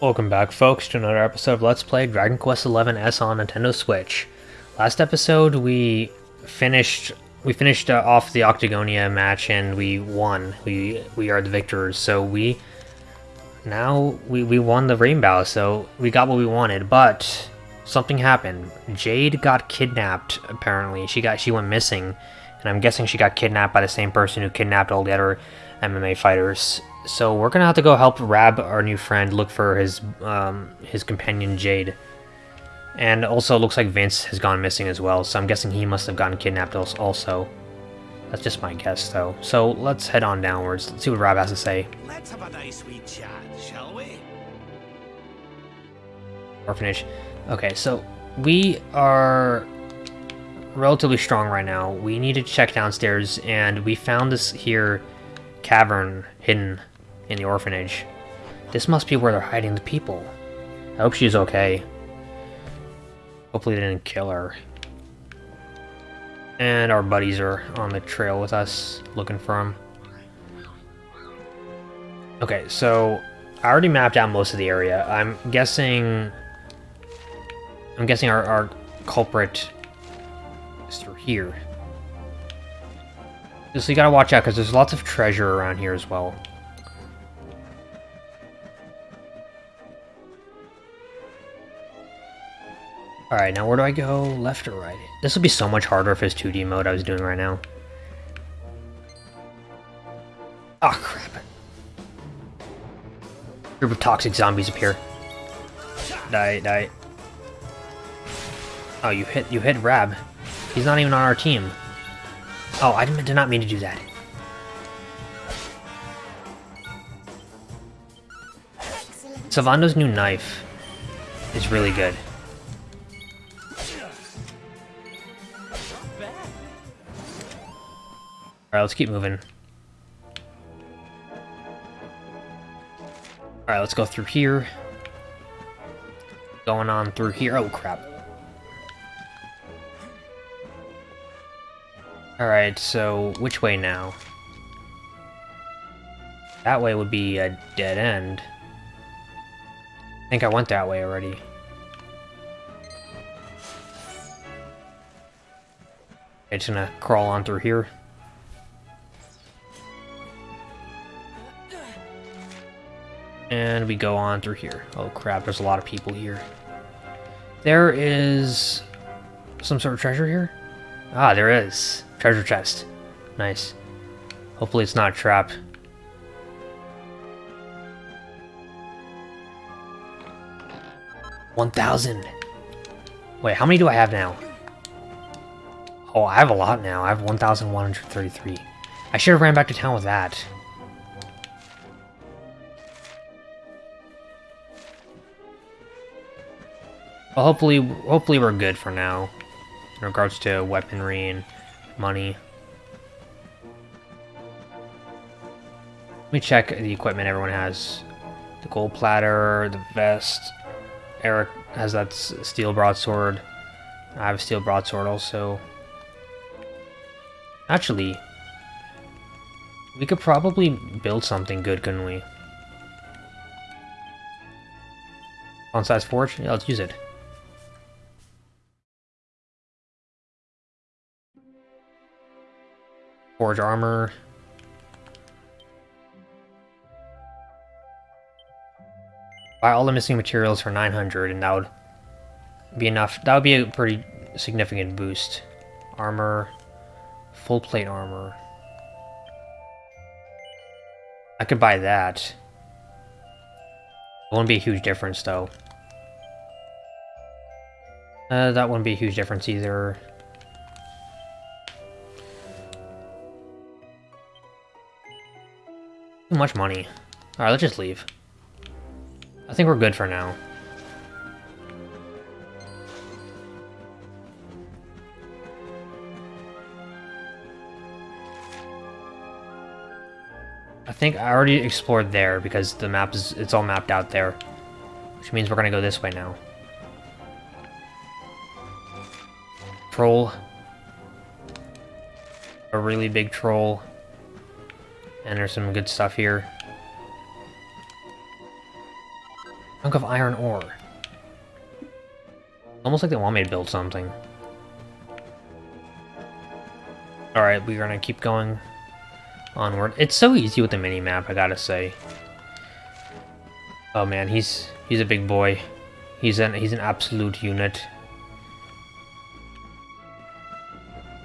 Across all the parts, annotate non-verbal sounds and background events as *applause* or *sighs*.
Welcome back, folks, to another episode of Let's Play Dragon Quest XI S on Nintendo Switch. Last episode, we finished we finished uh, off the Octagonia match and we won. We we are the victors. So we now we we won the Rainbow. So we got what we wanted, but something happened. Jade got kidnapped. Apparently, she got she went missing, and I'm guessing she got kidnapped by the same person who kidnapped all the other MMA fighters. So we're gonna have to go help Rab, our new friend, look for his um, his companion Jade. And also, it looks like Vince has gone missing as well, so I'm guessing he must have gotten kidnapped also. That's just my guess, though. So let's head on downwards. Let's see what Rab has to say. Let's have a nice wee chat, shall we? Orphanage. Okay, so we are relatively strong right now. We need to check downstairs, and we found this here cavern hidden in the orphanage. This must be where they're hiding the people. I hope she's okay. Hopefully they didn't kill her. And our buddies are on the trail with us, looking for them. Okay, so I already mapped out most of the area. I'm guessing... I'm guessing our, our culprit is through here. So you gotta watch out, because there's lots of treasure around here as well. Alright, now where do I go? Left or right? This would be so much harder if it's 2D mode I was doing right now. Oh crap. Group of toxic zombies appear. Die, die. Oh, you hit you hit Rab. He's not even on our team. Oh, I did not mean to do that. Sylvando's new knife is really good. Alright, let's keep moving. Alright, let's go through here. Going on through here. Oh, crap. Alright, so which way now? That way would be a dead end. I think I went that way already. Just gonna crawl on through here. And we go on through here. Oh crap, there's a lot of people here. There is some sort of treasure here? Ah, there is. Treasure chest. Nice. Hopefully it's not a trap. One thousand. Wait, how many do I have now? Oh, I have a lot now. I have 1,133. I should have ran back to town with that. Well, hopefully, hopefully we're good for now, in regards to weaponry and money. Let me check the equipment everyone has. The gold platter, the vest. Erik has that steel broadsword. I have a steel broadsword also. Actually, we could probably build something good, couldn't we? Fun-size Forge? Yeah, let's use it. Forge armor. Buy all the missing materials for 900 and that would be enough. That would be a pretty significant boost. Armor. Full plate armor. I could buy that. It wouldn't be a huge difference though. Uh, that wouldn't be a huge difference either. Much money. Alright, let's just leave. I think we're good for now. I think I already explored there because the map is it's all mapped out there. Which means we're gonna go this way now. Troll a really big troll. And there's some good stuff here. Chunk of iron ore. Almost like they want me to build something. Alright, we're gonna keep going onward. It's so easy with the mini-map, I gotta say. Oh man, he's he's a big boy. He's an he's an absolute unit.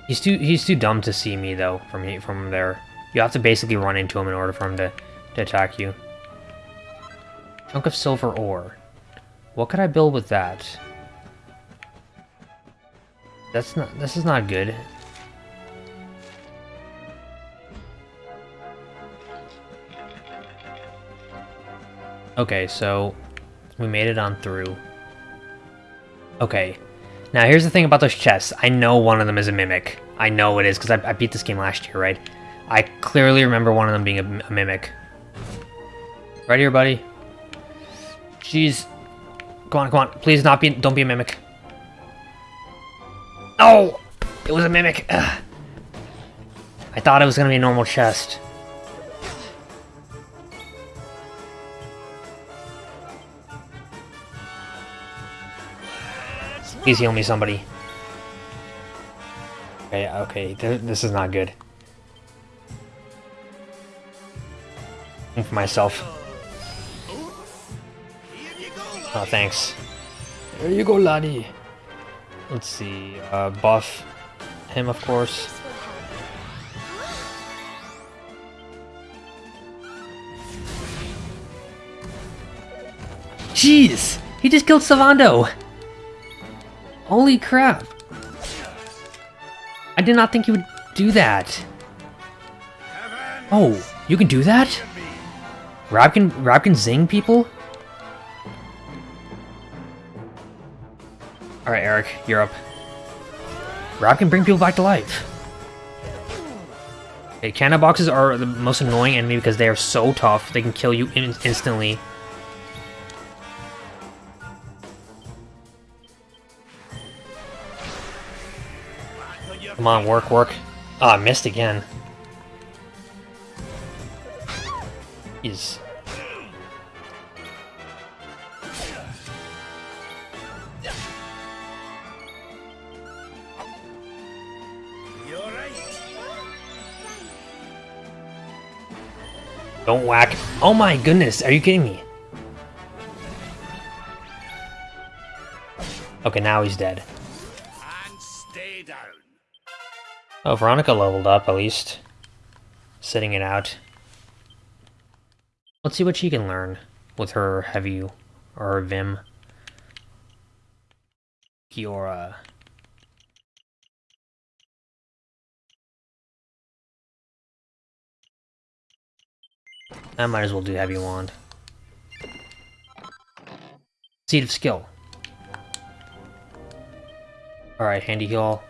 He's too he's too dumb to see me though from from there. You have to basically run into him in order for him to, to attack you. Chunk of silver ore. What could I build with that? That's not this is not good. Okay, so we made it on through. Okay, now here's the thing about those chests. I know one of them is a Mimic. I know it is, because I, I, beat this game last year, right? I clearly remember one of them being a, a Mimic. Right here, buddy. Jeez. Come on, come on. Please not be- don't be a Mimic. Oh! It was a Mimic! Ugh. I thought it was gonna be a normal chest. Please heal me, somebody. Okay, okay, this is not good. For myself. Oh, thanks. There you go, laddie. Let's see, uh, buff him, of course. Jeez! He just killed Sylvando! Holy crap! I did not think he would do that. Oh, you can do that? Rab can, Rab can zing people? Alright, Erik, you're up. Rab can bring people back to life. Okay, Canniboxes are the most annoying enemy because they are so tough. They can kill you in instantly. Come on, work, work. Ah, oh, missed again. He's... Don't whack. Oh my goodness, are you kidding me? Okay, now he's dead. Oh, Veronica leveled up, at least. Sitting it out. Let's see what she can learn with her heavy or Vim. Kiora. I might as well do heavy wand. Seed of skill. Alright, handy heal.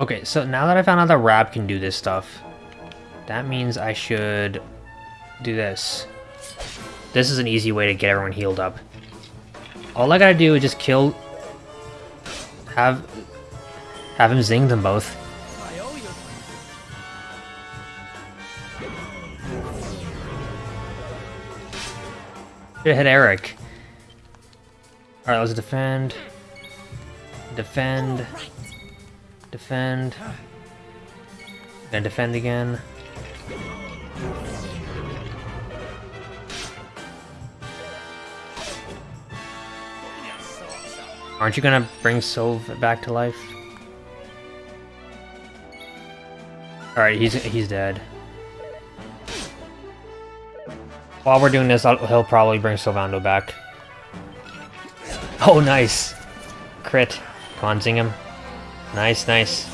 Okay, so now that I found out that Rab can do this stuff, that means I should do this. This is an easy way to get everyone healed up. All I gotta do is just kill... Have... Have him zing them both. Should hit Erik. Alright, let's defend. Defend. Defend. Then defend again. Aren't you gonna bring Sylv back to life? Alright, he's he's dead. While we're doing this, I'll, he'll probably bring Sylvando back. Oh, nice! Crit. Zing him. Nice, nice.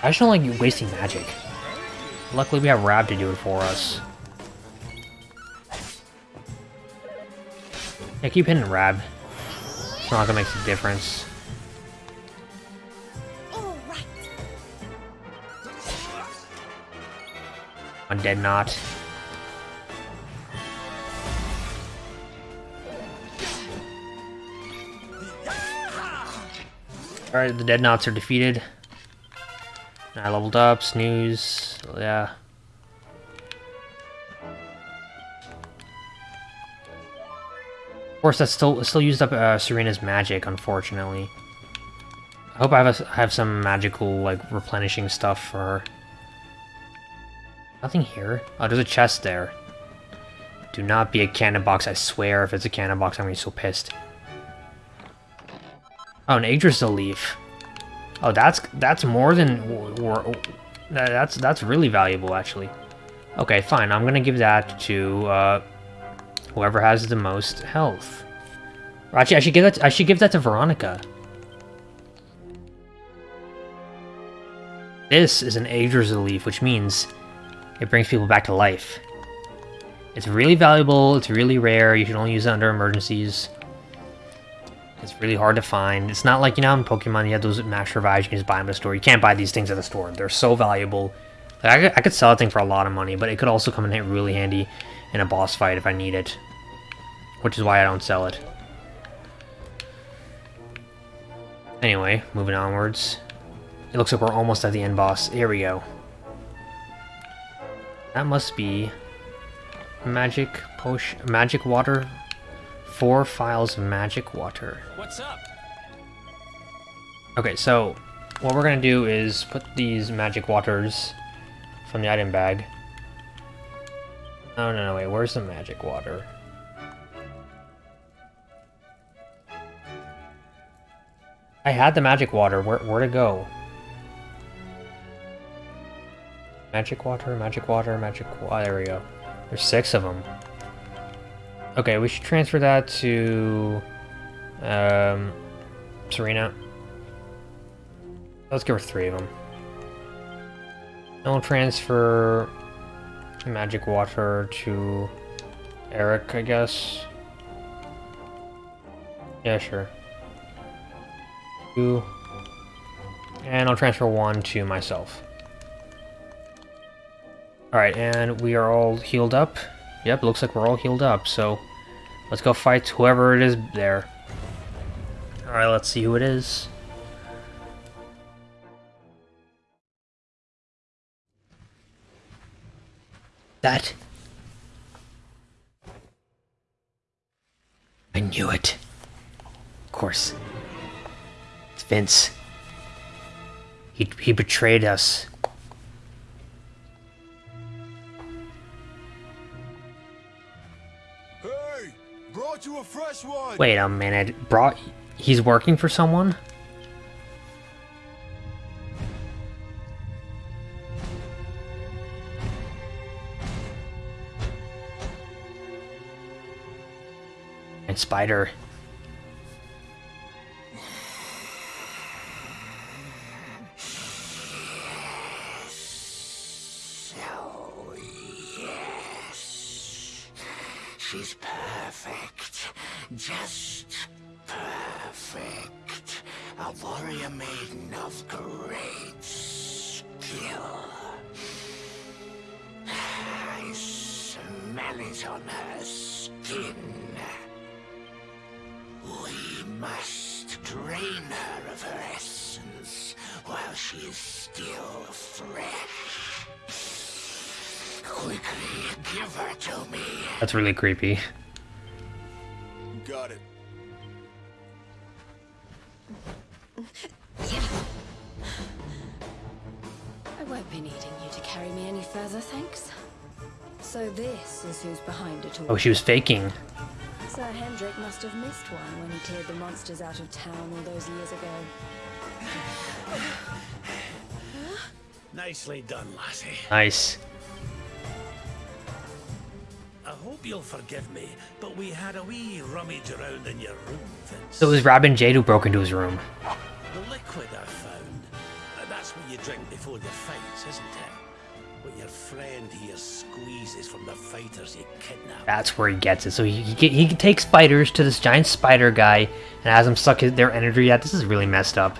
I just don't like you wasting magic. Luckily we have Rab to do it for us. Yeah, keep hitting Rab. It's not gonna make a difference. Dead Knot. Alright, the Dead Knots are defeated. I leveled up, snooze, yeah. Of course, that's still still used up uh, Serena's magic, unfortunately. I hope I have, have some magical, like, replenishing stuff for her. Nothing here. Oh, there's a chest there. Do not be a Cannibox, I swear. If it's a Cannibox, I'm gonna be so pissed. Oh, an Yggdrasil leaf. Oh, that's that's more than... That's, that's really valuable, actually. Okay, fine. I'm gonna give that to uh, whoever has the most health. Actually, I should give that. To, I should give that to Veronica. This is an Yggdrasil leaf, which means it brings people back to life. It's really valuable, it's really rare, you should only use it under emergencies. It's really hard to find. It's not like, you know, in Pokemon you have those max revives, you can just buy them at the store. You can't buy these things at the store. They're so valuable. Like, I, could, I could sell a thing for a lot of money, but it could also come in really handy in a boss fight if I need it. Which is why I don't sell it. Anyway, moving onwards. It looks like we're almost at the end boss. Here we go. That must be magic potion, magic water. Four files of magic water. What's up? Okay, so what we're gonna do is put these magic waters from the item bag. Oh no, no, wait, where's the magic water? I had the magic water. Where where to go? Magic water, magic water, magic water. There we go. There's six of them. Okay, we should transfer that to um, Serena. Let's give her three of them. And we'll transfer magic water to Eric, I guess. Yeah, sure. Two. And I'll transfer one to myself. Alright, and we are all healed up. Yep, looks like we're all healed up, so let's go fight whoever it is there. Alright, let's see who it is. That. I knew it. Of course. It's Vince. He, he betrayed us. Wait a minute. Brought. He's working for someone? And Spider. Really creepy. Got it. I won't be needing you to carry me any further, thanks. So this is who's behind it all. Oh, she was faking. Sir Hendrik must have missed one when he cleared the monsters out of town all those years ago. *sighs* Nicely done, lassie. Nice. I hope you'll forgive me, but we had a wee rummage around in your room, Vince. So it was Robin Jade who broke into his room. The liquid I found. That's what you drink before your fights, isn't it? What your friend here squeezes from the fighters he kidnapped. That's where he gets it. So he he, he takes spiders to this giant spider guy and has them suck their energy out. This is really messed up.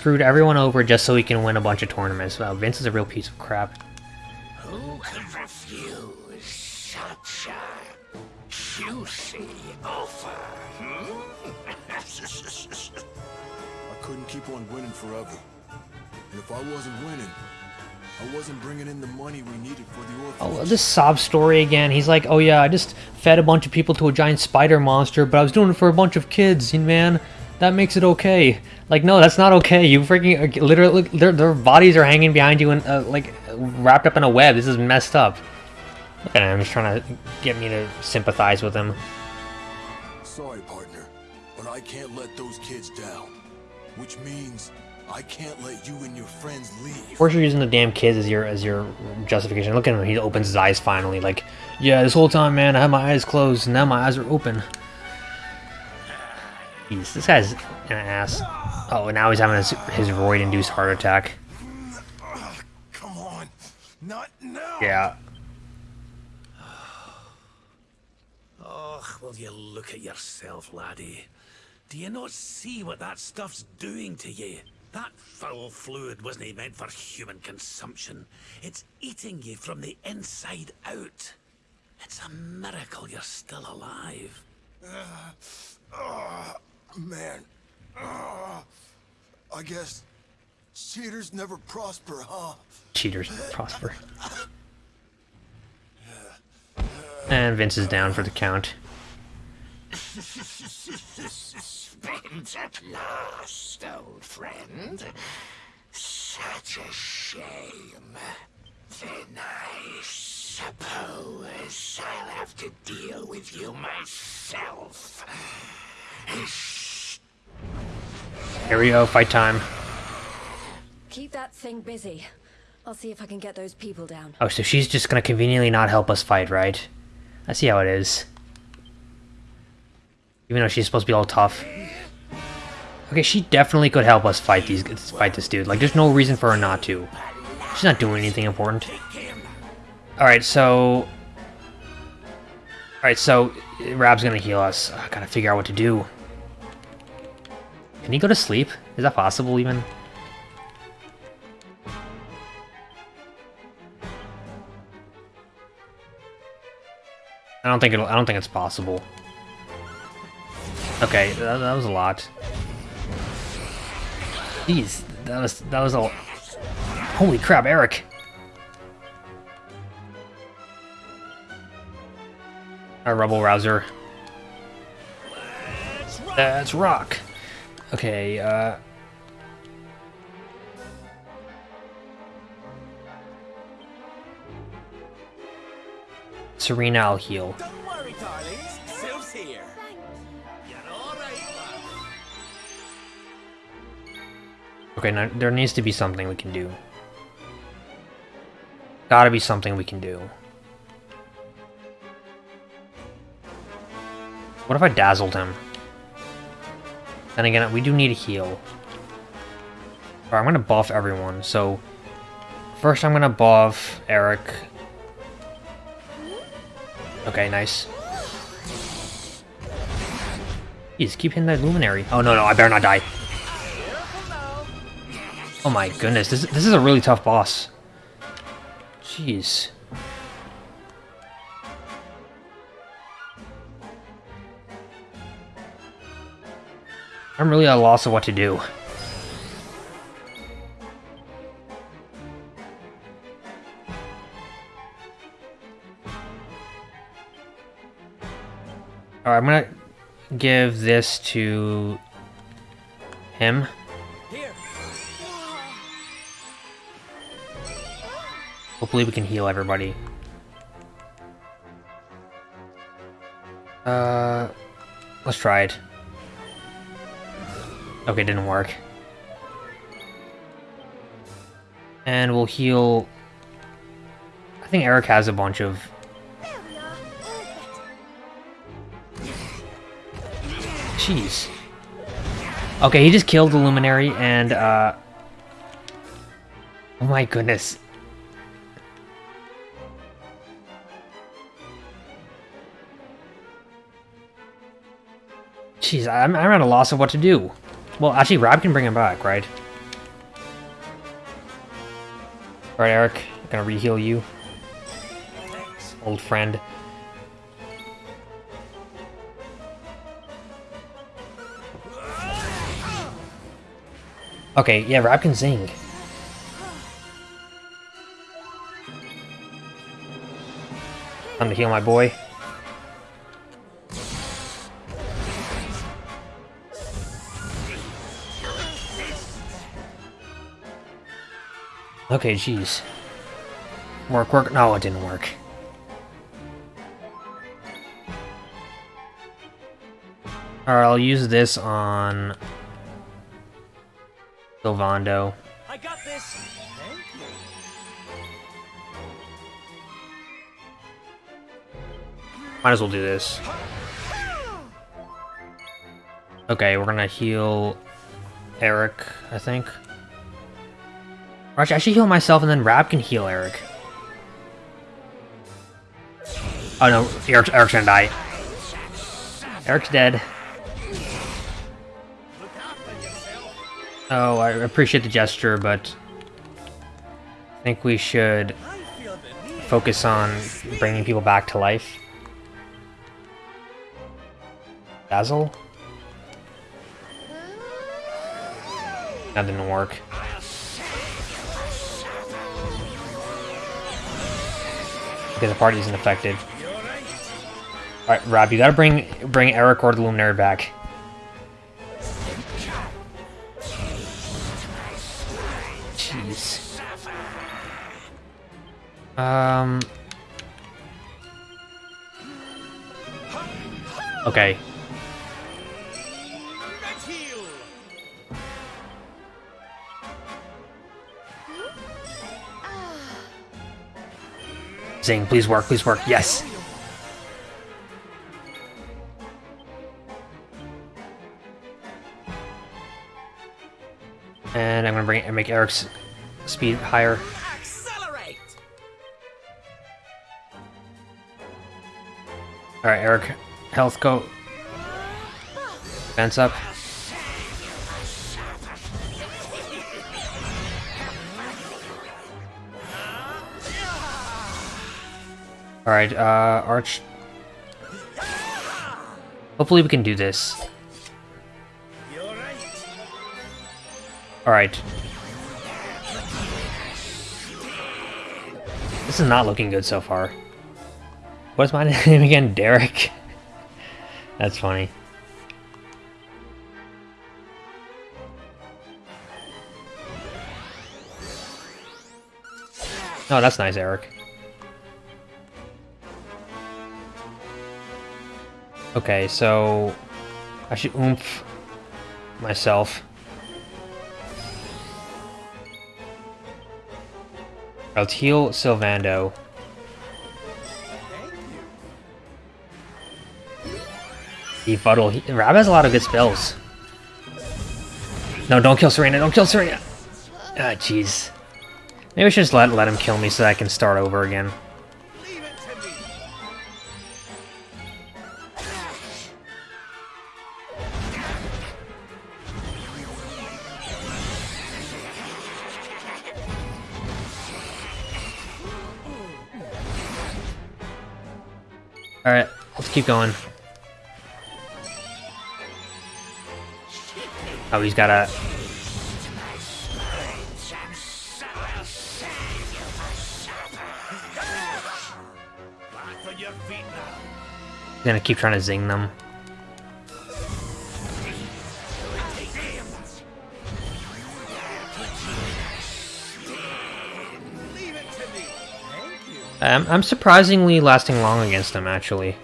Screwed everyone over just so he can win a bunch of tournaments. Wow, Vince is a real piece of crap. Who could refuse such a juicy offer? hmm? *laughs* I couldn't keep on winning forever. And if I wasn't winning, I wasn't bringing in the money we needed for the orphanage. Oh, this sob story again. He's like, oh yeah, I just fed a bunch of people to a giant spider monster, but I was doing it for a bunch of kids, and man, that makes it okay. Like, no, that's not okay. You freaking, literally, their, their bodies are hanging behind you and, uh, like, wrapped up in a web. This is messed up. Look at him, he's trying to get me to sympathize with him. Sorry, partner, but I can't let those kids down. Which means I can't let you and your friends leave. Of course, you're using the damn kids as your as your justification. Look at him; he opens his eyes finally. Like, yeah, this whole time, man, I had my eyes closed, and now my eyes are open. Jeez, this guy's an ass. Oh, and now he's having his, his roid-induced heart attack. Come on, not now. Yeah. Oh, will you look at yourself, laddie? Do you not see what that stuff's doing to you? That foul fluid wasn't meant for human consumption. It's eating you from the inside out. It's a miracle you're still alive. Man, uh, I guess cheaters never prosper, huh? Cheaters prosper. And Vince is down for the count. Spent at last, old friend. Such a shame. Then I suppose I'll have to deal with you myself. Here we go, fight time. Keep that thing busy. I'll see if I can get those people down. Oh, so she's just gonna conveniently not help us fight, right? I see how it is. Even though she's supposed to be all tough. Okay, she definitely could help us fight these fight this dude. Like, there's no reason for her not to. She's not doing anything important. Alright, so... Alright, so... Rab's gonna heal us. I gotta figure out what to do. Can he go to sleep? Is that possible, even? I don't think it'll, I don't think it's possible. Okay, that, that was a lot. Jeez, that was that was a. Holy crap, Erik! A rebel rouser. That's rock. Okay, uh. Serena, I'll heal. Don't worry, darlings. Sylv's here. You're all right, Okay, now there needs to be something we can do. Gotta be something we can do. What if I dazzled him? Then again, we do need a heal. Alright, I'm gonna buff everyone, so... First I'm gonna buff Erik. Okay, nice. Jeez, keep hitting that luminary. Oh no, no, I better not die. Oh my goodness, this, this is a really tough boss. Jeez. I'm really at a loss of what to do. Alright, I'm gonna give this to him. Hopefully we can heal everybody. Uh, let's try it. Okay, didn't work. And we'll heal... I think Erik has a bunch of... Jeez. Okay, he just killed the Luminary and, uh... Oh my goodness. Jeez, I'm, I'm at a loss of what to do. Well, actually, Rab can bring him back, right? Alright, Erik, I'm gonna re-heal you. Old friend. Okay, yeah, Rab can zing. Time to heal my boy. Okay, jeez. Work, work. No, it didn't work. Alright, I'll use this on... Sylvando. I got this. Thank you. Might as well do this. Okay, we're gonna heal Erik, I think. I should heal myself and then Rab can heal Erik. Oh no, Erik, Erik's gonna die. Erik's dead. Oh, I appreciate the gesture, but I think we should focus on bringing people back to life. Basil? That didn't work. Because the party isn't affected. Alright, Rab, you gotta bring bring Erik or the Luminary back. Jeez. Um. Okay. Zing, please work, please work. Yes. And I'm gonna bring and make Erik's speed higher. Accelerate. All right, Erik, health go. Fence up. All right, uh, Arch. Hopefully we can do this. All right. This is not looking good so far. What's my *laughs* name again? Derek? *laughs* That's funny. Oh, that's nice, Erik. Okay, so I should oomph myself. I'll heal Sylvando. Befuddle. He, Rab has a lot of good spells. No, don't kill Serena. Don't kill Serena. Ah, jeez. Maybe I should just let, let him kill me so I can start over again. Alright, let's keep going. Oh, he's got a... He's gonna keep trying to zing them. I'm, I'm surprisingly lasting long against him, actually.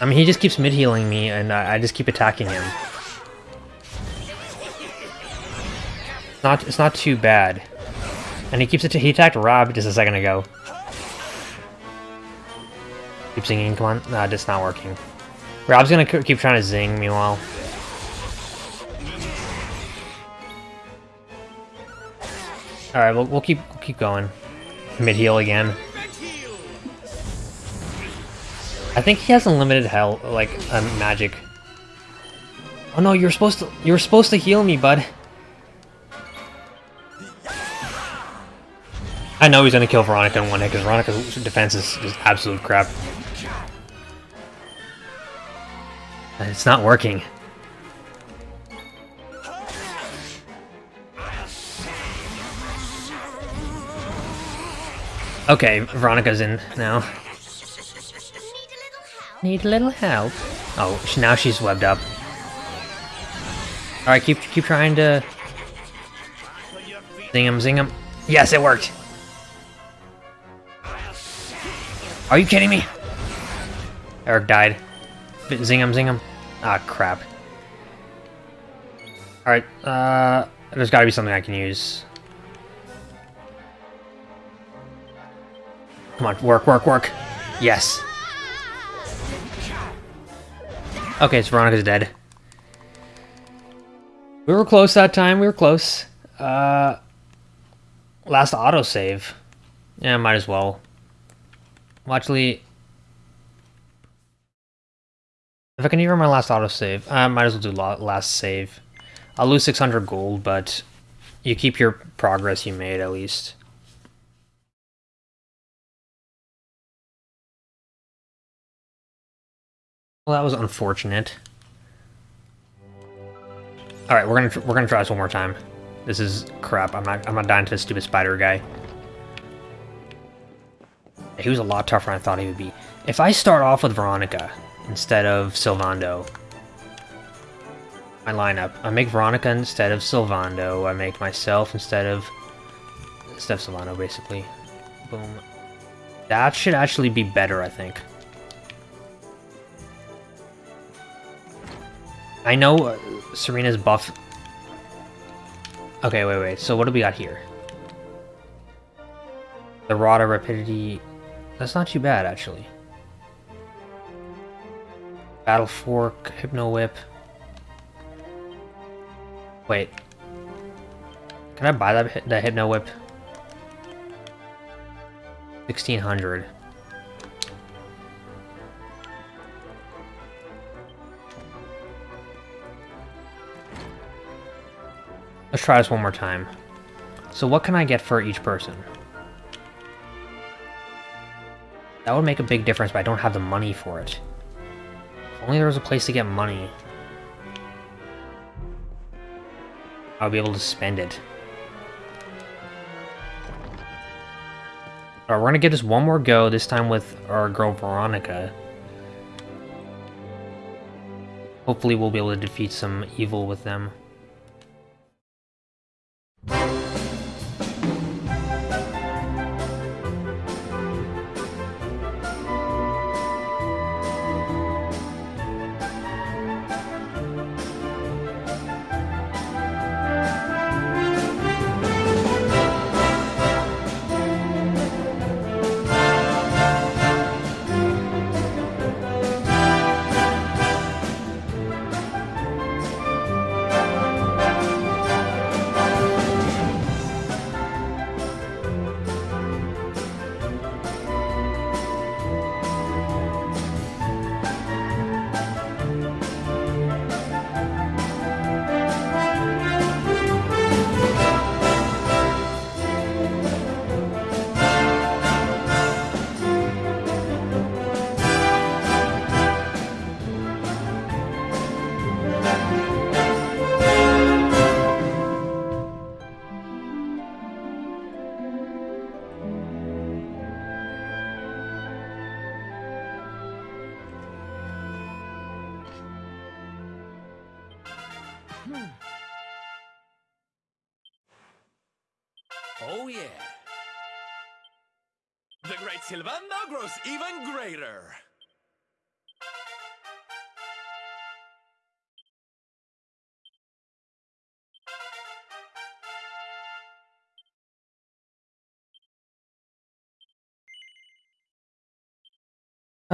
I mean, he just keeps mid-healing me, and I, I just keep attacking him. It's not, it's not too bad. And he keeps it. He attacked Rab just a second ago. Keep zinging, come on. Nah, just not working. Rab's gonna keep trying to zing, meanwhile. Alright, we'll, we'll keep we'll keep going. Mid heal again. I think he has unlimited health, like uh, magic. Oh no, you're supposed to you're supposed to heal me, bud. I know he's gonna kill Veronica in one hit because Veronica's defense is just absolute crap. It's not working. Okay, Veronica's in now. Need a little help. Oh, now she's webbed up. All right, keep keep trying to zing him, zing him. Yes, it worked. Are you kidding me? Erik died. Zing him, zing him. Ah, crap. All right, uh, there's got to be something I can use. Come on, work, work, work. Yes. Okay, so Veronica's dead. We were close that time. We were close. Uh, last autosave. Yeah, might as well. Well, actually, if I can hear my last autosave, I might as well do last save. I'll lose 600 gold, but you keep your progress you made at least. Well, that was unfortunate. All right, we're gonna we're gonna try this one more time. This is crap. I'm not I'm not dying to this stupid spider guy. He was a lot tougher than I thought he would be. If I start off with Veronica instead of Sylvando, my lineup, I make Veronica instead of Sylvando. I make myself instead of instead of Sylvando, basically. Boom. That should actually be better, I think. I know uh, Serena's buff. Okay, wait, wait. So what do we got here? The Rada Rapidity. That's not too bad, actually. Battle Fork, Hypno Whip. Wait. Can I buy that, that Hypno Whip? 1600. Let's try this one more time. So what can I get for each person? That would make a big difference, but I don't have the money for it. If only there was a place to get money. I'll be able to spend it. Alright, we're gonna give this one more go, this time with our girl Veronica. Hopefully we'll be able to defeat some evil with them.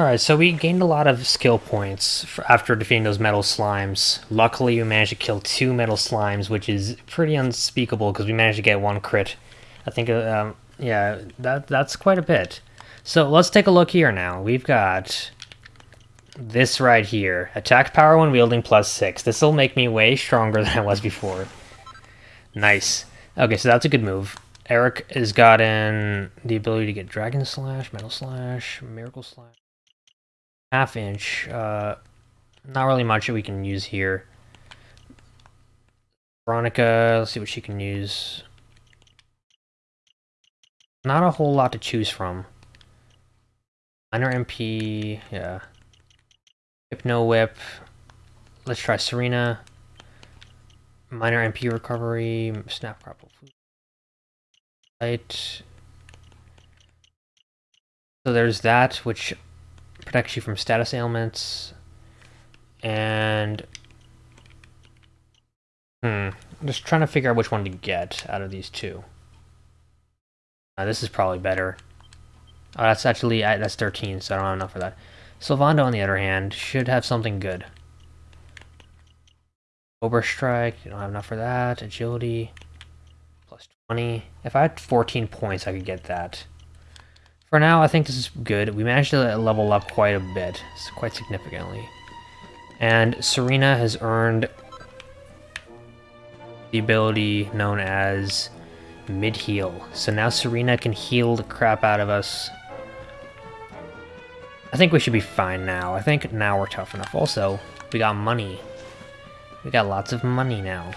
Alright, so we gained a lot of skill points after defeating those metal slimes. Luckily, we managed to kill two metal slimes, which is pretty unspeakable because we managed to get one crit. I think, uh, um, yeah, that that's quite a bit. So let's take a look here now. We've got this right here. Attack power when wielding plus 6. This will make me way stronger *laughs* than I was before. Nice. Okay, so that's a good move. Erik has gotten the ability to get Dragon Slash, Metal Slash, Miracle Slash half inch. Uh, not really much that we can use here. Veronica, let's see what she can use. Not a whole lot to choose from. Minor MP, yeah. Hypno Whip. Let's try Serena. Minor MP recovery, snap grapple. Light. So there's that, which protects you from status ailments, and hmm, I'm just trying to figure out which one to get out of these two. Uh, this is probably better. Oh, that's actually that's 13, so I don't have enough for that. Sylvando, on the other hand, should have something good. Cobra Strike, you don't have enough for that. Agility, plus 20. If I had 14 points, I could get that. For now, I think this is good. We managed to level up quite a bit, quite significantly. And Serena has earned the ability known as mid-heal. So now Serena can heal the crap out of us. I think we should be fine now. I think now we're tough enough. Also, we got money. We got lots of money now.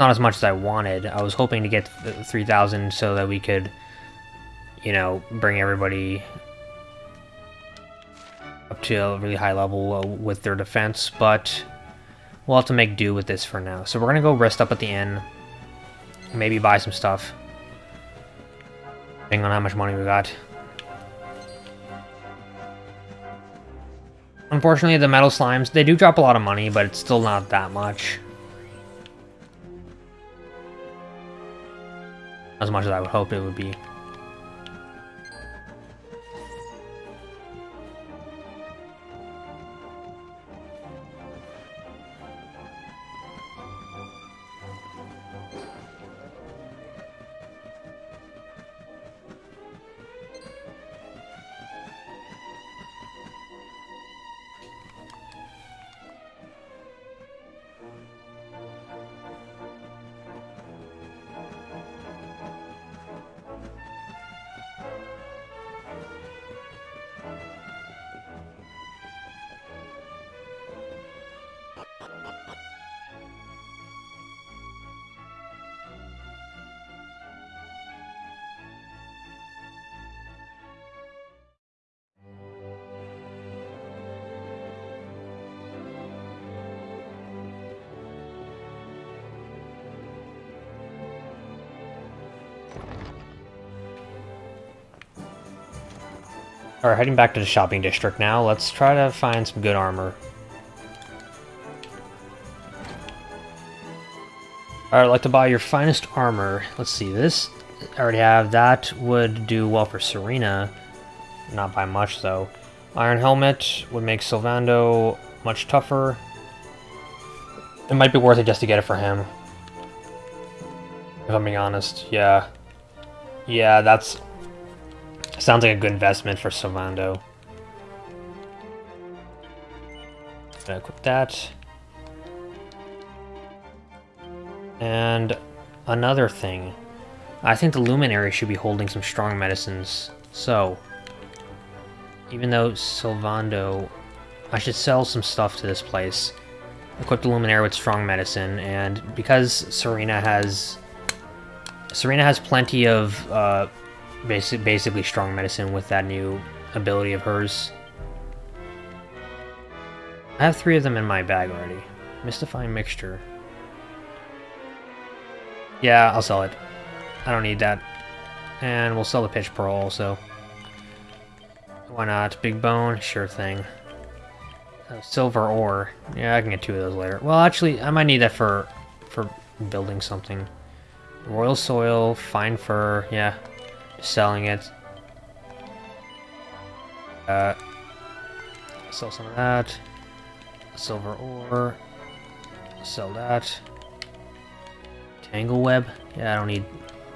Not as much as I wanted. I was hoping to get 3,000 so that we could you know, bring everybody up to a really high level uh, with their defense, but we'll have to make do with this for now. So we're going to go rest up at the inn, maybe buy some stuff, depending on how much money we got. Unfortunately, the metal slimes, they do drop a lot of money, but it's still not that much. As much as I would hope it would be. Alright, heading back to the shopping district now. Let's try to find some good armor. Alright, I'd like to buy your finest armor. Let's see, this I already have. That would do well for Serena. Not by much, though. Iron Helmet would make Sylvando much tougher. It might be worth it just to get it for him. If I'm being honest, yeah. Yeah, that's Sounds like a good investment for Sylvando. Gonna equip that. And another thing. I think the Luminary should be holding some strong medicines. So, even though Sylvando... I should sell some stuff to this place. Equip the Luminary with strong medicine, and because Serena has... Serena has plenty of uh, basic, basically strong medicine with that new ability of hers. I have three of them in my bag already. Mystifying mixture. Yeah, I'll sell it. I don't need that. And we'll sell the pitch pearl also. Why not? Big bone? Sure thing. Uh, silver ore. Yeah, I can get two of those later. Well, actually, I might need that for for building something. Royal soil, fine fur. Yeah, selling it. Uh, sell some of that. Silver ore. Sell that. Tangle web. Yeah, I don't need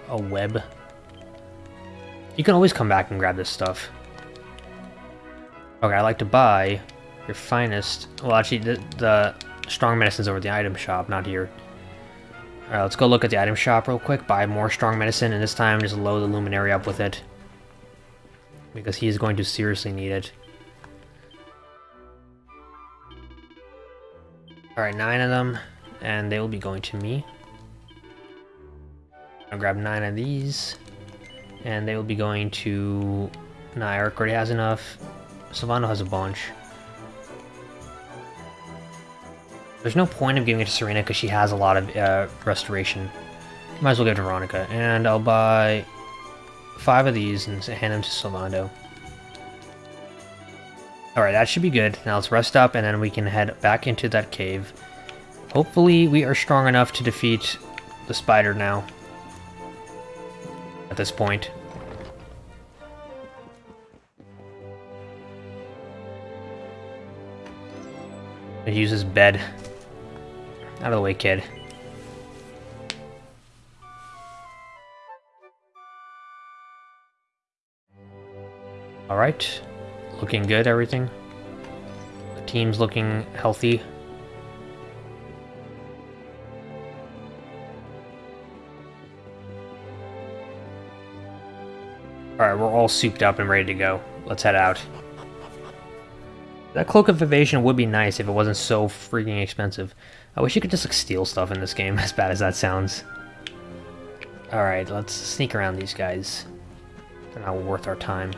a web. You can always come back and grab this stuff. Okay, I like to buy your finest. Well, actually, the, the strong medicine's over the item shop, not here. Alright, let's go look at the item shop real quick, buy more strong medicine, and this time just load the luminary up with it. Because he's going to seriously need it. Alright, nine of them, and they will be going to me. I'll grab nine of these, and they will be going to... Nah, Erik already has enough. Sylvando has a bunch. There's no point of giving it to Serena because she has a lot of uh, restoration. Might as well give it to Veronica. And I'll buy five of these and hand them to Sylvando. Alright, that should be good. Now let's rest up and then we can head back into that cave. Hopefully we are strong enough to defeat the spider now. At this point. He uses bed. Out of the way, kid. Alright. Looking good, everything. The team's looking healthy. Alright, we're all souped up and ready to go. Let's head out. That Cloak of Evasion would be nice if it wasn't so freaking expensive. I wish you could just like steal stuff in this game, *laughs* as bad as that sounds. Alright, let's sneak around these guys. They're not worth our time.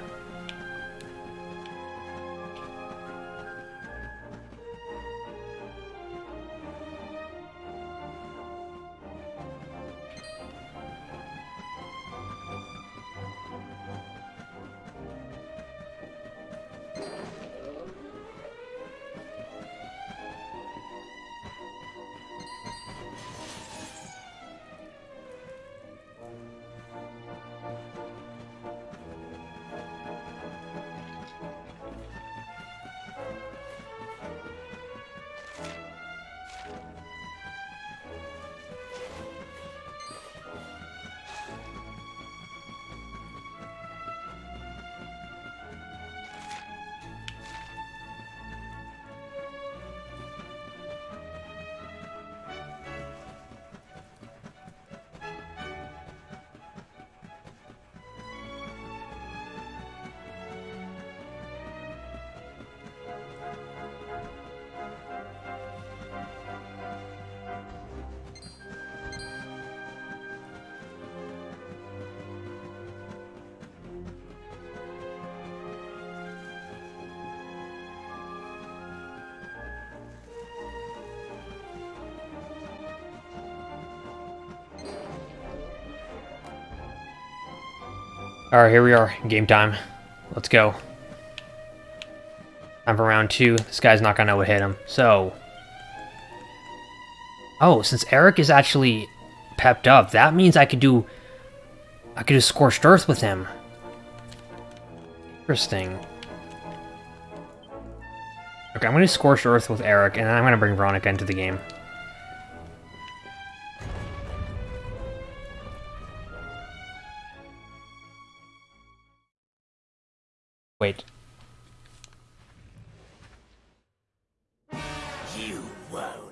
Alright, here we are. Game time. Let's go. Time for round two. This guy's not gonna know what hit him. So... Oh, since Erik is actually pepped up, that means I could do... I could do Scorched Earth with him. Interesting. Okay, I'm gonna do Scorched Earth with Erik, and then I'm gonna bring Veronica into the game. Wait. You won't.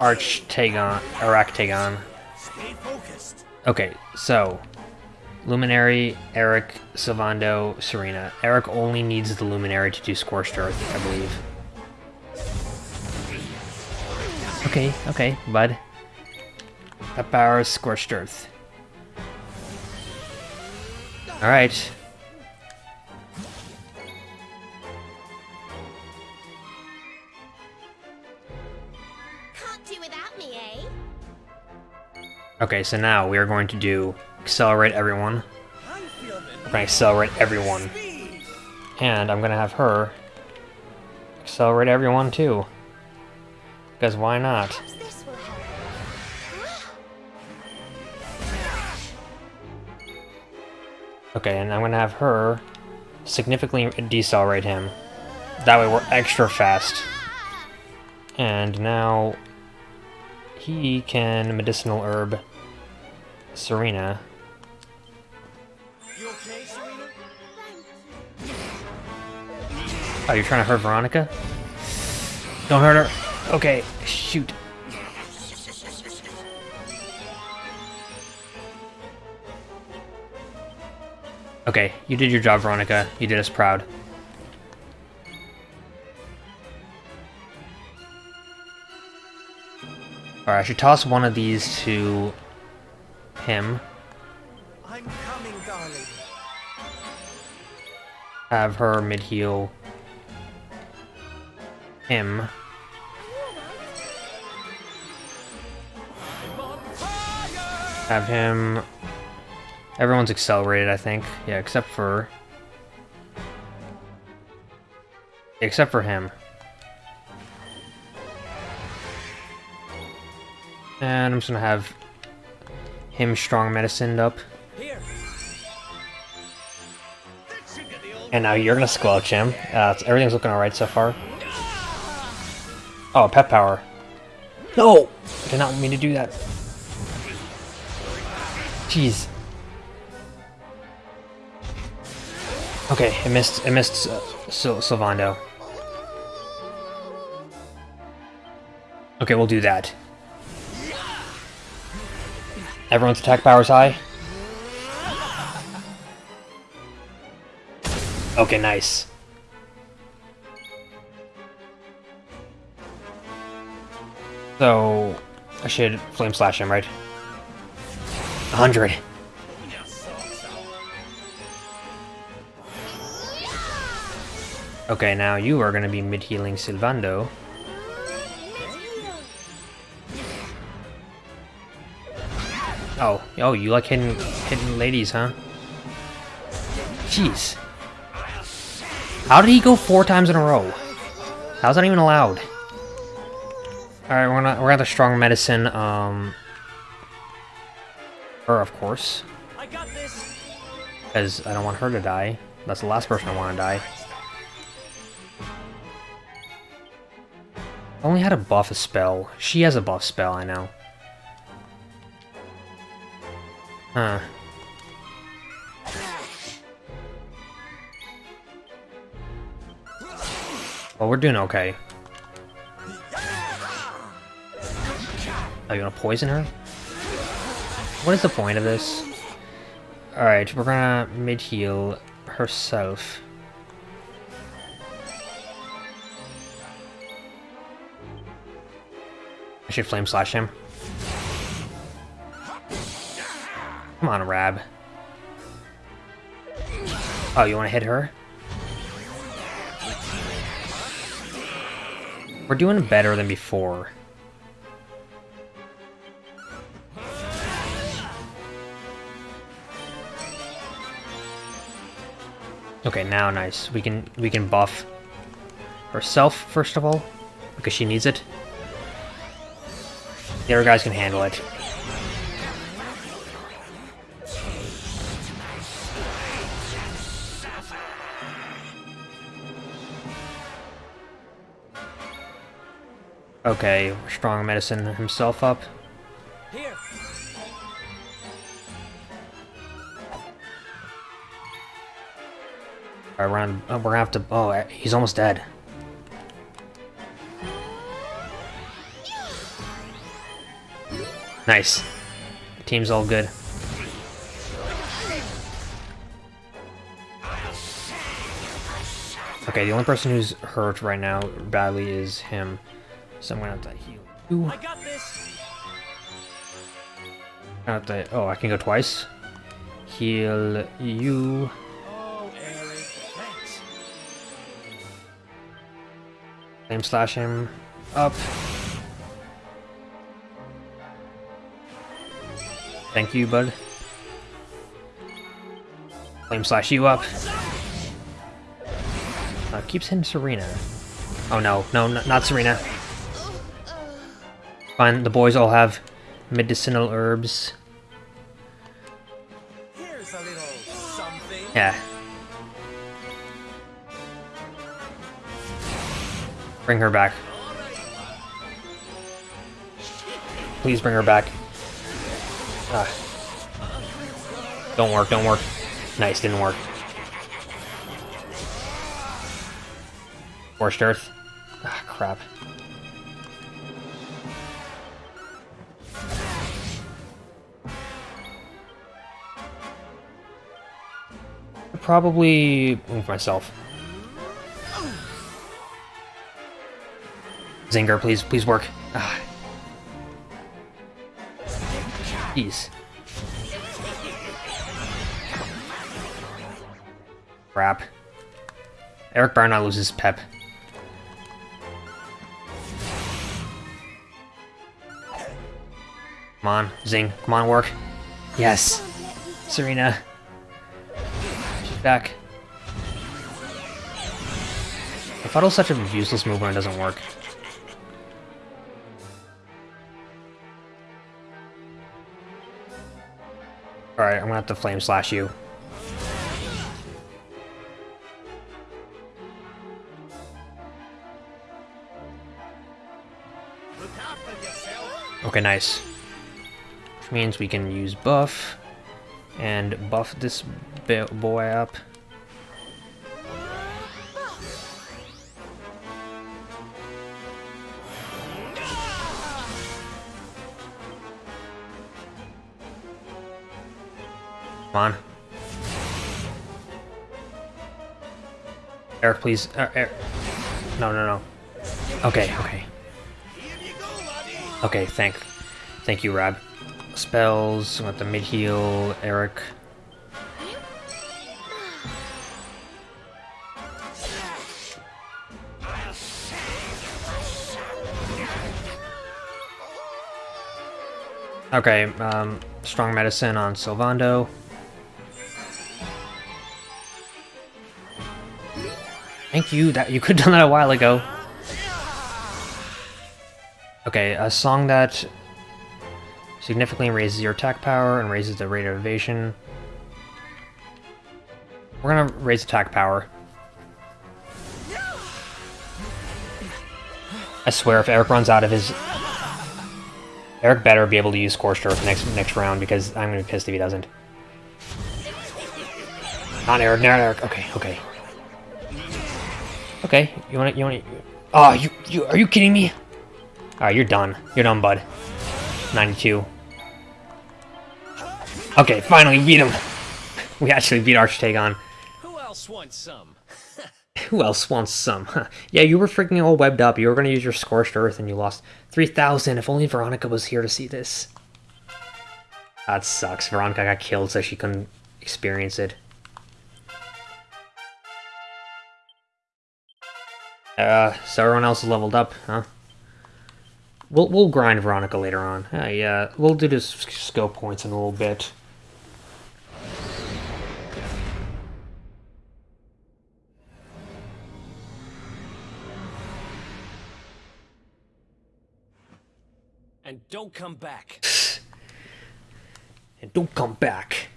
Arachtagon. Arachtagon. Stay focused. Okay, so. Luminary, Erik, Sylvando, Serena. Erik only needs the Luminary to do Scorched Earth, I believe. Okay, okay, bud. That powers Scorched Earth. Alright. Okay, so now we are going to do accelerate everyone. We're gonna accelerate everyone. And I'm gonna have her accelerate everyone too. Because why not? Okay, and I'm gonna have her significantly decelerate him. That way we're extra fast. And now he can medicinal herb Serena. You okay, Serena? Oh, you're trying to hurt Veronica? Don't hurt her. Okay, shoot. Okay, you did your job, Veronica. You did us proud. Alright, I should toss one of these to him. I'm coming, darling. Have her mid-heal him. Have him... Everyone's accelerated, I think. Yeah, except for... Except for him. And I'm just gonna have him strong medicined up. And now you're gonna squelch him. Uh, everything's looking alright so far. Oh, pep power. No! I did not mean to do that. Jeez. Okay, it missed. It missed uh, Sil Sylvando. Okay, we'll do that. Everyone's attack power's high. Okay, nice. So, I should flame slash him, right? 100. Okay, now you are gonna be mid-healing Sylvando. Oh, oh, you like hitting, hitting ladies, huh? Jeez. How did he go four times in a row? How's that even allowed? Alright, we're gonna we're gonna have the strong medicine, um her of course. I got this. Because I don't want her to die. That's the last person I want to die. I only had a buff a spell. She has a buff spell, I know. Huh. Well, we're doing okay. Oh, you gonna poison her? What is the point of this? Alright, we're gonna mid-heal herself. I should flame slash him. Come on, Rab. Oh, you want to hit her? We're doing better than before. Okay, now nice. We can we can buff herself first of all because she needs it. The other guys can handle it. Okay, strong medicine himself up. Here. Alright, we're, on, oh, we're gonna have to. Oh, he's almost dead. Nice. Team's all good. Okay, the only person who's hurt right now badly is him. So I'm gonna have to heal you. I got this. I have to. Oh, I can go twice. Heal you. Oh, Erik, thanks. Flame slash him up. Thank you, bud. Flame slash you up. Uh, keeps hitting Serena. Oh no, no, not Serena. Fine, the boys all have medicinal herbs. Here's a little something. Yeah. Bring her back. Please bring her back. Ah. Don't work, don't work. Nice, didn't work. Forced Earth. Ah, crap. Probably move myself. Zinger, please, please work. Ah. Jeez. Crap. Erik better loses pep. Come on, Zing. Come on, work. Yes. Serena. Back. I thought such a useless move when it doesn't work. Alright, I'm gonna have to flame slash you. Okay, nice. Which means we can use buff and buff this boy up. Come on. Erik, please. Er, er. No, no, no. Okay, okay. Okay, thank, thank you, Rab. Spells. Got the mid heal, Erik. Okay, um, strong medicine on Sylvando. Thank you. That you could have *laughs* done that a while ago. Okay, a song that significantly raises your attack power and raises the rate of evasion. We're gonna raise attack power. I swear, if Erik runs out of his... Erik better be able to use Scorched Earth next next round, because I'm gonna be pissed if he doesn't. Not Erik, not Erik. Okay, okay. Okay, you want to, you want to, oh, ah, you, you, are you kidding me? Alright, you're done. You're done, bud. 92. Okay, finally beat him. *laughs* We actually beat Arachtagon. Who else wants some? *laughs* Who else wants some? Huh. *laughs* Yeah, you were freaking all webbed up. You were going to use your Scorched Earth and you lost 3,000. If only Veronica was here to see this. That sucks. Veronica got killed so she couldn't experience it. Uh, so everyone else is leveled up, huh? We'll, we'll grind Veronica later on. Uh, yeah, we'll do this skill points in a little bit. And don't come back. *sighs* And don't come back.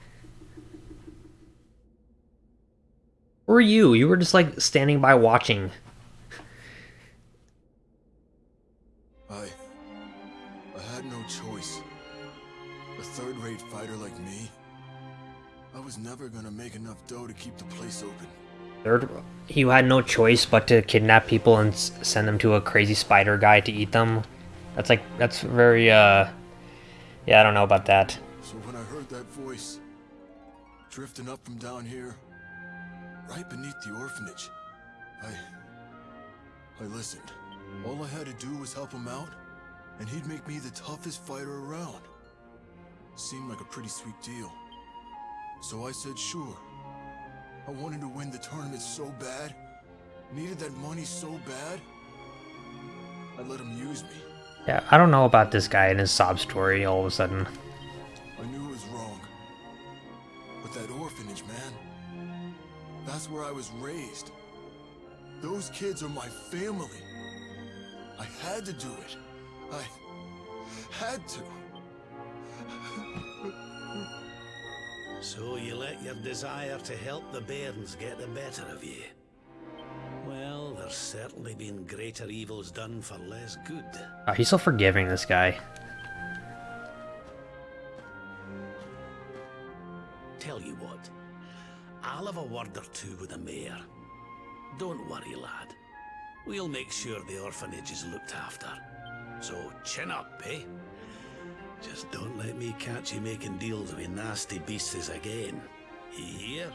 Where were you? You were just like standing by watching. I... I had no choice. A third-rate fighter like me? I was never gonna make enough dough to keep the place open. Third, you had no choice but to kidnap people and send them to a crazy spider guy to eat them. That's like that's very uh, yeah, I don't know about that. So when I heard that voice, drifting up from down here, right beneath the orphanage, I... I listened. All I had to do was help him out, and he'd make me the toughest fighter around. Seemed like a pretty sweet deal. So I said sure. I wanted to win the tournament so bad, needed that money so bad, I let him use me. Yeah, I don't know about this guy and his sob story all of a sudden. I knew it was wrong. But that orphanage, man. That's where I was raised. Those kids are my family. I had to do it. I had to. So you let your desire to help the bairns get the better of you. Well, there's certainly been greater evils done for less good. Oh, he's so forgiving, this guy. Tell you what, I'll have a word or two with the mayor. Don't worry, lad. We'll make sure the orphanage is looked after. So chin up, eh? Just don't let me catch you making deals with nasty beasts again. You hear?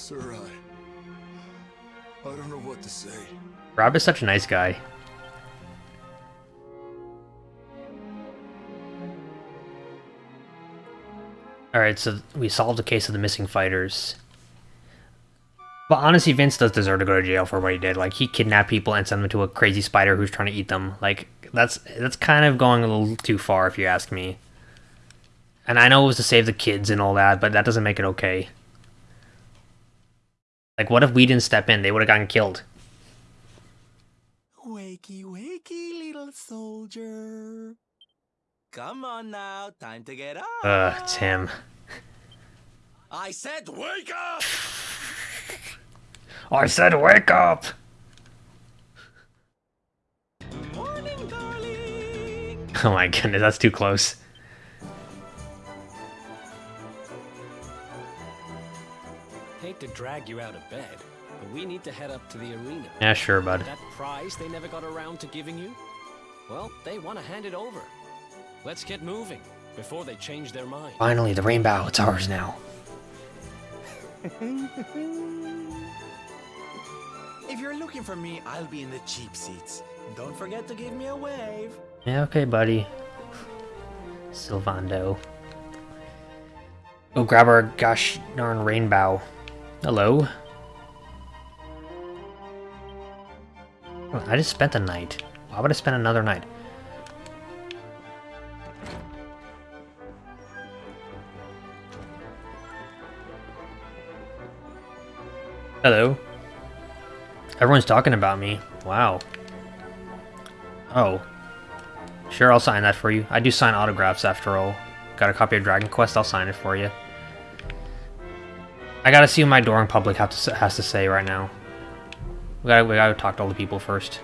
Sir, I. I don't know what to say. Rab is such a nice guy. Alright, so we solved the case of the missing fighters. But honestly, Vince does deserve to go to jail for what he did. Like, he kidnapped people and sent them to a crazy spider who's trying to eat them. Like, that's that's kind of going a little too far, if you ask me. And I know it was to save the kids and all that, but that doesn't make it okay. Like, what if we didn't step in? They would have gotten killed. Wakey, wakey, little soldier. Come on now, time to get up. Ugh, Tim. I said wake up! *laughs* I said wake up! Morning, darling. *laughs* Oh my goodness, that's too close. To drag you out of bed, but we need to head up to the arena. Yeah, sure, bud. That prize they never got around to giving you? Well, they want to hand it over. Let's get moving before they change their mind. Finally, the rainbow, it's ours now. If you're looking for me, I'll be in the cheap seats. Don't forget to give me a wave. Yeah, okay, buddy. Sylvando. Go grab our gosh darn rainbow. Hello? Oh, I just spent a night. Why would I spend another night? Hello. Everyone's talking about me. Wow. Oh. Sure, I'll sign that for you. I do sign autographs after all. Got a copy of Dragon Quest? I'll sign it for you. I gotta see what my Doring public have to, has to say right now. We gotta, we gotta talk to all the people first.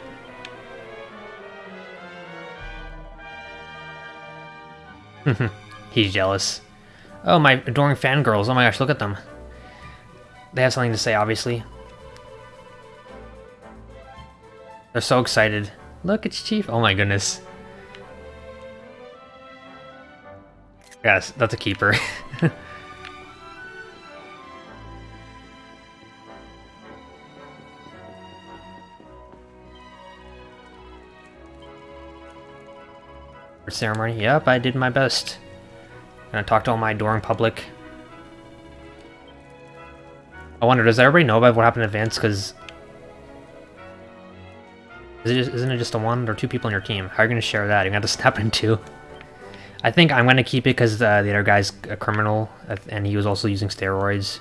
*laughs* He's jealous. Oh, my adoring fangirls. Oh my gosh, look at them. They have something to say, obviously. They're so excited. Look, it's Chief. Oh my goodness. Yes, that's a keeper. *laughs* Ceremony. Yep, I did my best. Gonna talk to all my adoring public. I wonder, does everybody know about what happened to Vince? Because Is isn't it just a one or two people on your team? How are you going to share that? You're going to have to snap in two. I think I'm going to keep it because uh, the other guy's a criminal, uh, and he was also using steroids.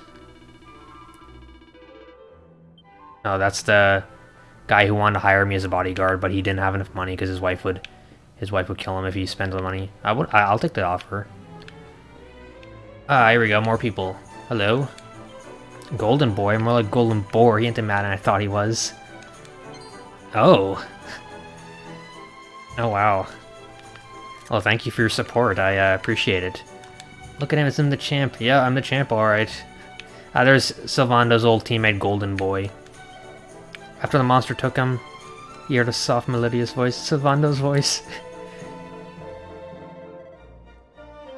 No, that's the guy who wanted to hire me as a bodyguard, but he didn't have enough money because his wife would, his wife would kill him if he spends the money. I would, I'll take the offer. Ah, here we go, more people. Hello. Golden Boy, more like Golden Boar. He ain't the man I thought he was. Oh. *laughs* Oh, wow. Well, thank you for your support. I uh, appreciate it. Look at him, it's him the champ. Yeah, I'm the champ, alright. Uh, there's Sylvando's old teammate, Golden Boy. After the monster took him, he heard a soft, melodious voice. Sylvando's voice. *laughs*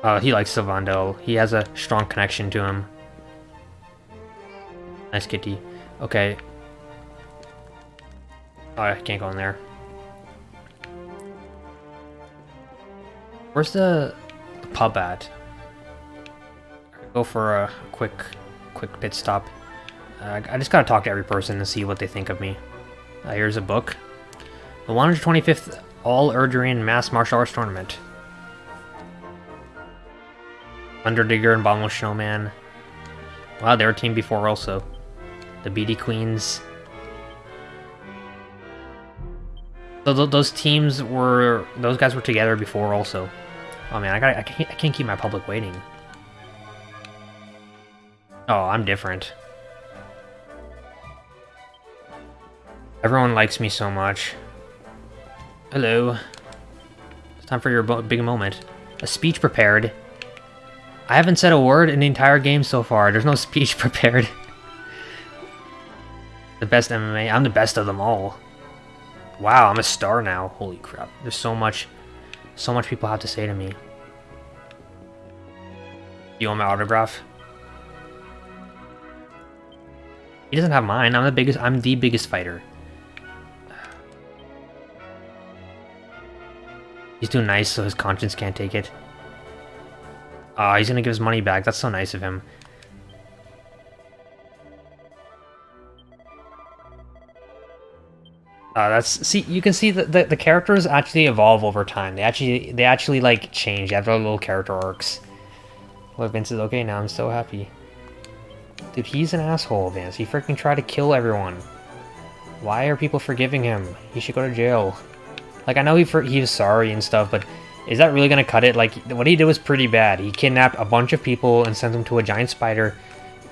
uh, he likes Sylvando. He has a strong connection to him. Nice kitty. Okay. Oh, I can't go in there. Where's the, the pub at? Go for a quick, quick pit stop. Uh, I just gotta talk to every person and see what they think of me. Uh, here's a book. The 125th All Erdurian Mass Martial Arts Tournament. Underdigger and Bombless Showman. Wow, they were a team before also. The BD Queens. So th those teams were, those guys were together before also. Oh man, I got I can't, I can't keep my public waiting. Oh, I'm different. Everyone likes me so much. Hello. It's time for your big moment. A speech prepared. I haven't said a word in the entire game so far. There's no speech *laughs* prepared. the best MMA. I'm the best of them all. Wow, I'm a star now. Holy crap. There's so much, so much people have to say to me. You want my autograph? He doesn't have mine. I'm the biggest. I'm the biggest fighter. He's too nice, so his conscience can't take it. Ah, uh, he's gonna give his money back. That's so nice of him. Uh, that's see you can see that the, the characters actually evolve over time. They actually they actually like change. They have their little character arcs. Well, Vince is okay now. I'm so happy. Dude, he's an asshole, Vince. He freaking tried to kill everyone. Why are people forgiving him? He should go to jail. Like, I know he for he was sorry and stuff, but is that really gonna cut it? Like, what he did was pretty bad. He kidnapped a bunch of people and sent them to a giant spider.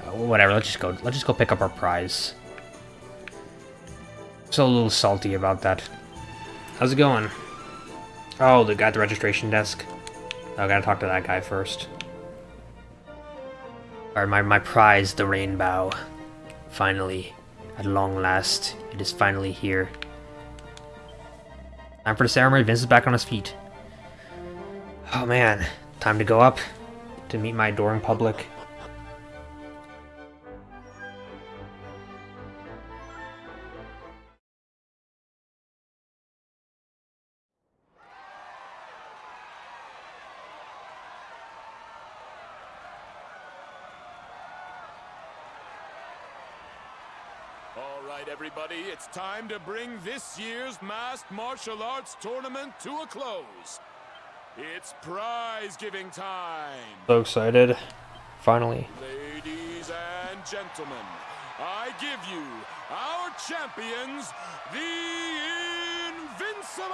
Uh, whatever. Let's just go. Let's just go pick up our prize. So a little salty about that. How's it going? Oh, the guy at the registration desk. I gotta talk to that guy first. Alright, my, my prize, the rainbow. Finally, at long last, it is finally here. Time for the ceremony, Vince is back on his feet. Oh man, time to go up to meet my adoring public. All right, everybody, it's time to bring this year's Masked Martial Arts Tournament to a close. It's prize-giving time. So excited. Finally. Ladies and gentlemen, I give you our champions, the Invincibles!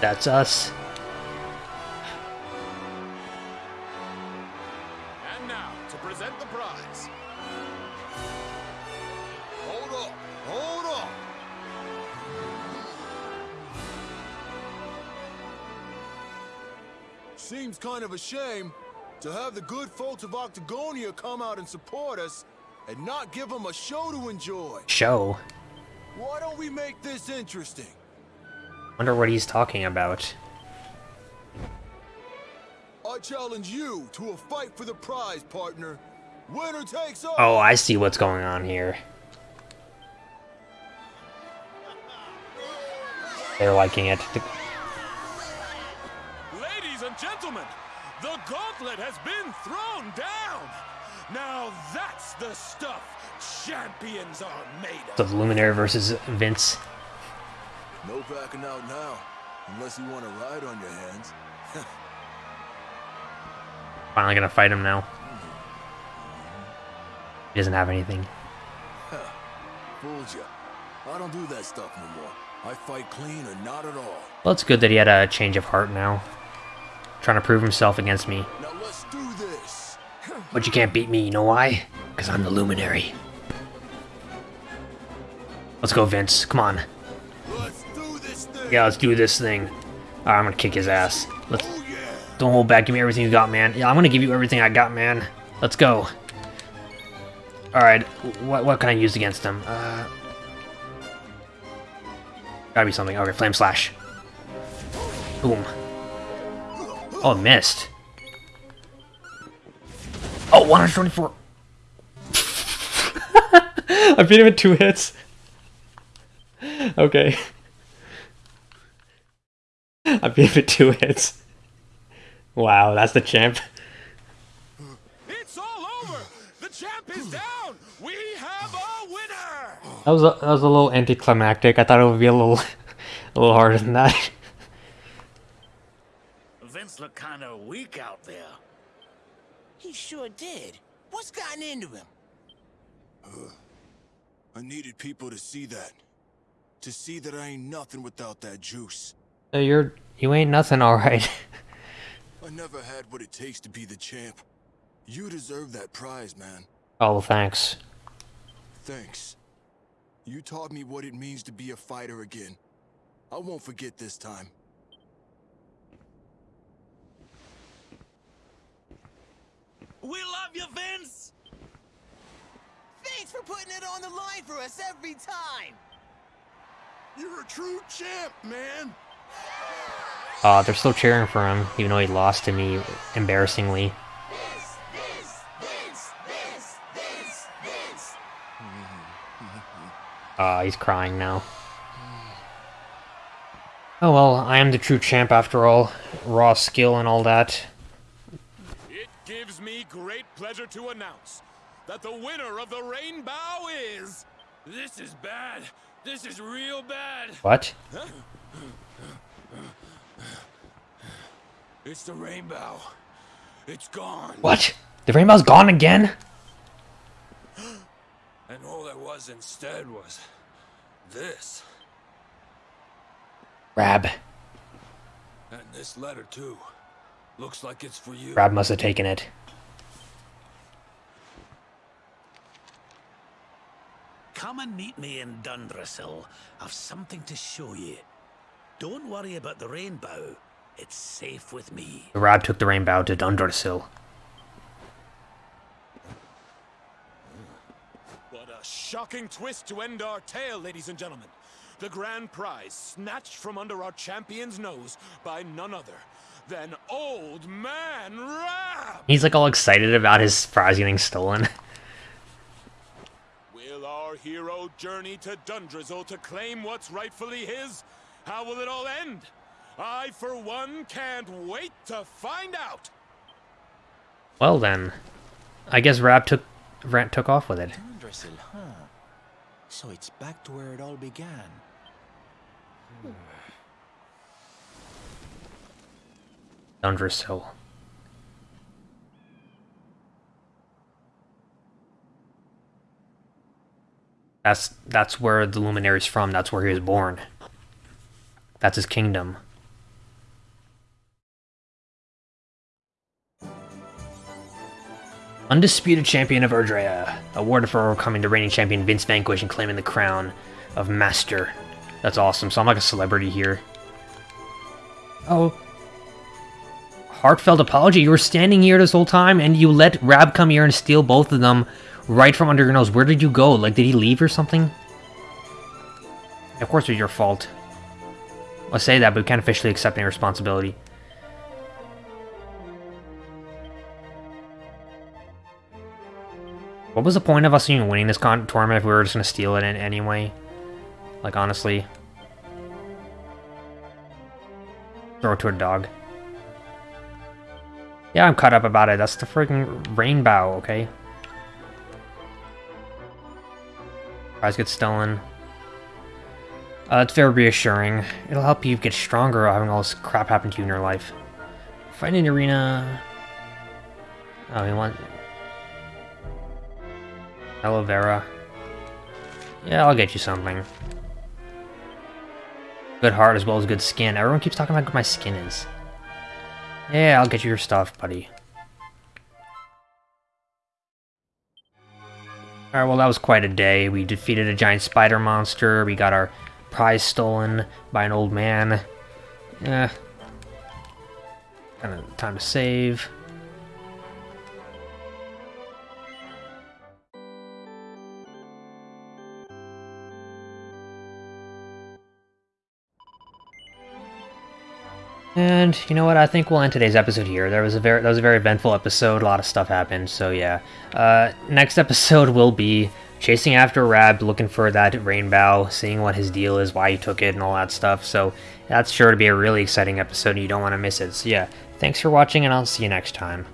That's us. And now to present the prize. Seems kind of a shame to have the good folks of Octagonia come out and support us and not give them a show to enjoy. Show? Why don't we make this interesting? Wonder what he's talking about. I challenge you to a fight for the prize, partner. Winner takes all. Oh, I see what's going on here. They're liking it. Ladies and gentlemen, the gauntlet has been thrown down. Now that's the stuff champions are made of. The Luminary versus Vince. No backing out now, unless you want to ride on your hands. *laughs* Finally gonna fight him now. He doesn't have anything. Fooled you. I don't do that stuff no more. I fight clean or not at all. Well, it's good that he had a change of heart now. Trying to prove himself against me. Now let's do this. But you can't beat me, you know why? Because I'm the Luminary. Let's go, Vince. Come on. Let's do this thing. Yeah, let's do this thing. I'm gonna kick his ass. Let's. Oh, yeah. Don't hold back. Give me everything you got, man. Yeah, I'm gonna give you everything I got, man. Let's go. Alright, what, what can I use against him? Uh, gotta be something. Okay, Flame Slash. Boom. Oh, missed. Oh, 124. *laughs* I beat him in two hits. Okay. I beat him in two hits. Wow, that's the champ. It's all over. The champ is down. We That was a, that was a little anticlimactic. I thought it would be a little *laughs* a little harder than that. Vince looked kind of weak out there. He sure did. What's gotten into him? I needed people to see that. To see that I ain't nothing without that juice. So you're you ain't nothing, *laughs* all right. I never had what it takes to be the champ. You deserve that prize, man. oh, thanks. Thanks. You taught me what it means to be a fighter again. I won't forget this time. We love you, Vince! Thanks for putting it on the line for us every time! You're a true champ, man. Uh, they're still cheering for him, even though he lost to me embarrassingly. *laughs* Uh, he's crying now. Oh well, I am the true champ after all. Raw skill and all that. It gives me great pleasure to announce that the winner of the Rainbow is. This is bad. This is real bad. What? It's the Rainbow. It's gone. What? The rainbow's gone again? And all there was instead was this. Rab. And this letter, too. Looks like it's for you. Rab must have taken it. Come and meet me in Dundrasil. I've something to show you. Don't worry about the rainbow. It's safe with me. Rab took the rainbow to Dundrasil. What a shocking twist to end our tale, ladies and gentlemen. The grand prize snatched from under our champion's nose by none other than Old Man Rab! He's like all excited about his prize getting stolen. *laughs* Will our hero journey to Dundrasil to claim what's rightfully his? How will it all end? I, for one, can't wait to find out! Well then, I guess Rab took Rant took off with it. Dundrasil, huh? So it's back to where it all began. Hmm. Dundrasil. That's that's where the Luminary's from. That's where he was born. That's his kingdom. Undisputed champion of Erdrea, awarded for overcoming the reigning champion Vince Vanquish and claiming the crown of Master. That's awesome. So I'm like a celebrity here. Oh. Heartfelt apology. You were standing here this whole time and you let Rab come here and steal both of them right from under your nose. Where did you go? Like, did he leave or something? Of course it's your fault. I'll say that, but we can't officially accept any responsibility. What was the point of us even winning this tournament if we were just gonna steal it in anyway? Like, honestly. Throw it to a dog. Yeah, I'm caught up about it. That's the freaking rainbow, okay? Prize gets stolen. Uh, it's very reassuring. It'll help you get stronger having all this crap happen to you in your life. Fight in arena. Oh, we want aloe vera. Yeah, I'll get you something. Good heart as well as good skin. Everyone keeps talking about good my skin is. Yeah, I'll get you your stuff, buddy. Alright, well that was quite a day. We defeated a giant spider monster, we got our prize stolen by an old man. Yeah. Kind of time to save. And you know what? I think we'll end today's episode here. There was a very that was a very eventful episode. A lot of stuff happened. So yeah. Uh, next *laughs* episode will be chasing after Rab, looking for that rainbow, seeing what his deal is, why he took it, and all that stuff. So that's sure to be a really exciting episode. and You don't want to miss it. So yeah. Thanks for watching, and I'll see you next time.